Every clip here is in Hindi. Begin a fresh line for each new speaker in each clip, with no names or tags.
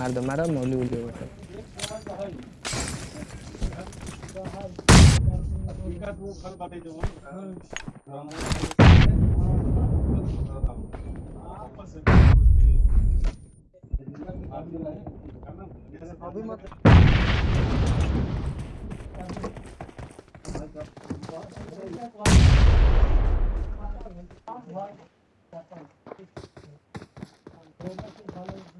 मार दो मारो मौली उली बेटा
अभी मत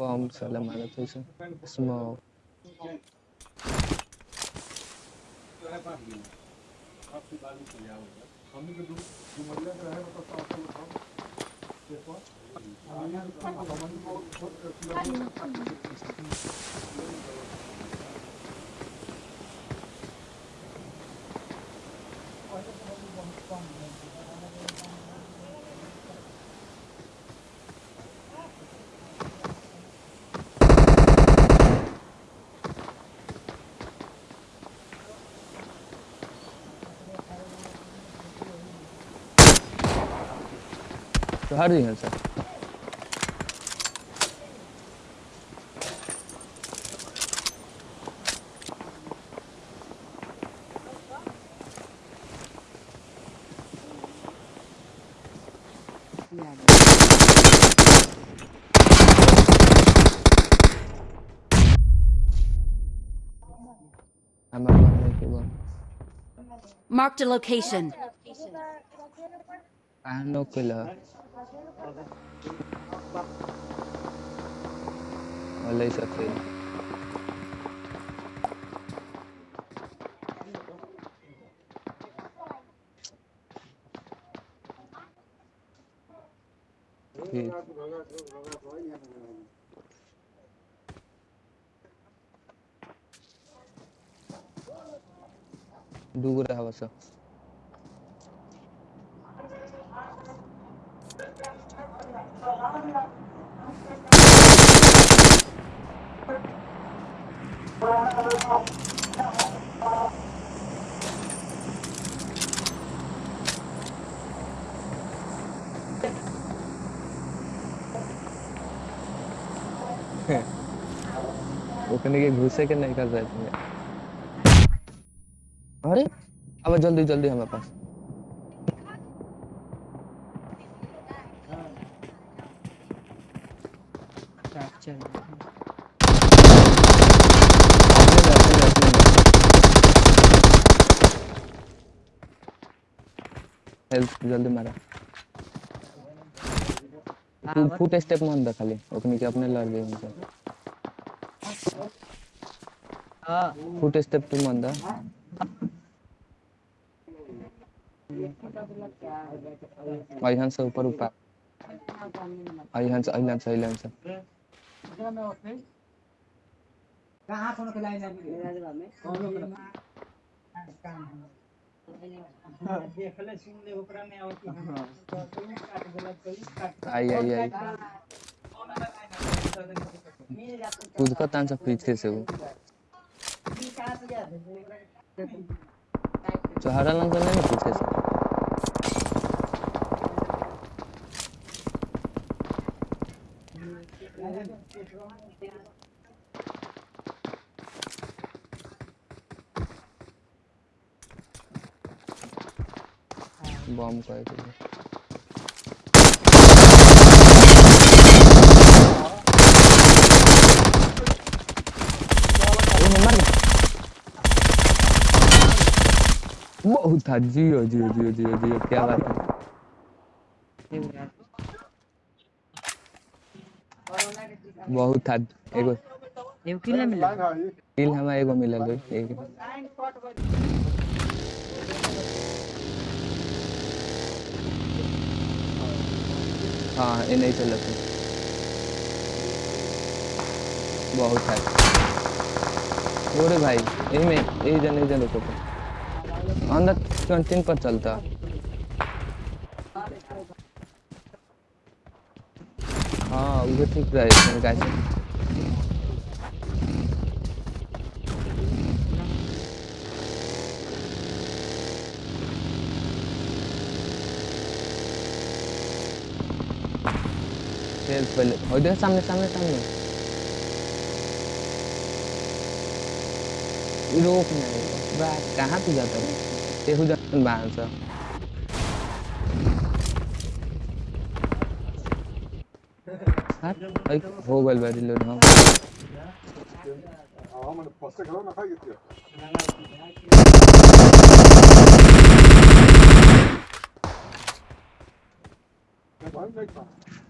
मारा था इसे स्मोक तो हर दिन So how do you answer?
Marked a location.
I have no killer. वाला ही सब सही ठीक दूर रहा बस के घुसे के नहीं कर रहे अरे अब जल्दी जल्दी हमारे पास। अपने में, अपने में, अपने में। हेल्प, जल्दी मारा। तू फुट स्टेप मन द खाली ओकनी के अपने लड़ गए उनसे। फुट स्टेप तू मन द। अहियान से ऊपर ऊपर। अहियान से अहियान से अहियान से
कहाँ कोनो के लाइन में कोनो के देखले सुन ले ओकरा में
आई आई आई खुद का तान सब पीछे से वो। चौहारा लंग नहीं पीछे से। बम का है बहुत था जियो जियो जियो जियो जियो क्या बात है। बहुत था एगो
एगो किल नहीं मिला।
किल हमें एगो मिलल है एक। हाँ इन्हें नहीं चला था। बहुत है। ओरे भाई यही में यही जन यही जन रुको अंदर कैंटीन पर चलता। हाँ वो ठीक रहे मेरे खेल पहले और देख सामने सामने सामने रोक नहीं बा कहाँ तू जाता है? तेहू जन बाहर से। हाँ? गल बारी लोड हम
मैंने फ़र्स्ट अब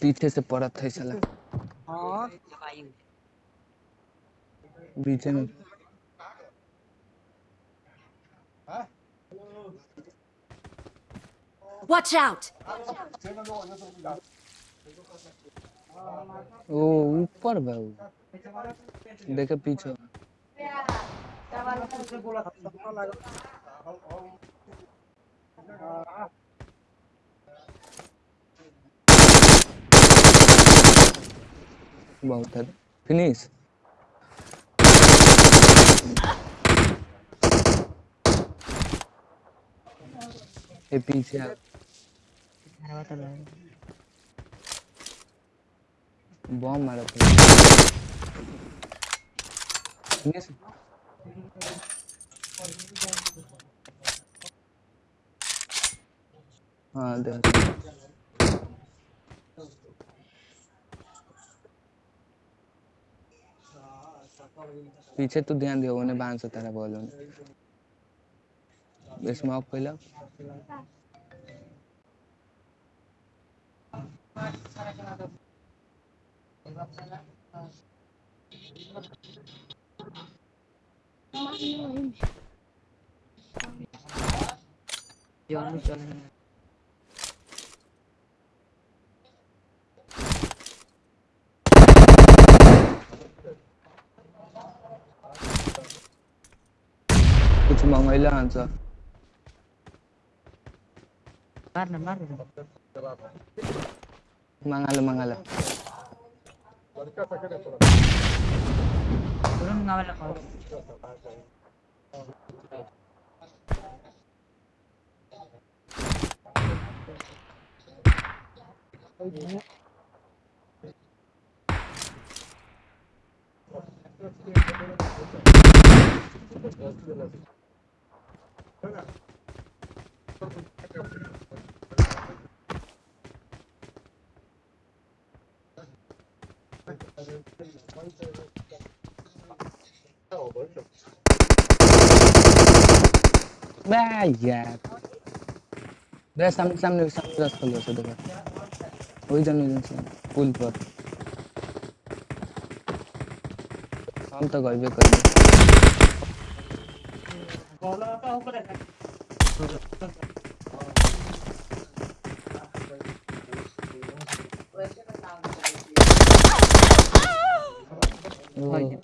पीछे से पड़त है साला।
हाँ।
पीछे में।
Watch out!
ओ ऊपर बा ऊ देखे पीछे। बहुत है। फिनिश ये पीछे बॉम्ब मारा फिनिश हाँ दे पीछे तो ध्यान दियो उन्हें बाँध से तारा बोलो इसमें ऑफ़ पहला
चल चल
कुछ मंगैला आंसर
मार ना मार
मंगा लो मंगा लो
लड़का सके थोड़ा
तुरंत गावला कॉल
बा यार बे सामने सामने सामने रास्ता लो से देखो। वही जन वही जन पुल पर। हम तो गए कर
भाई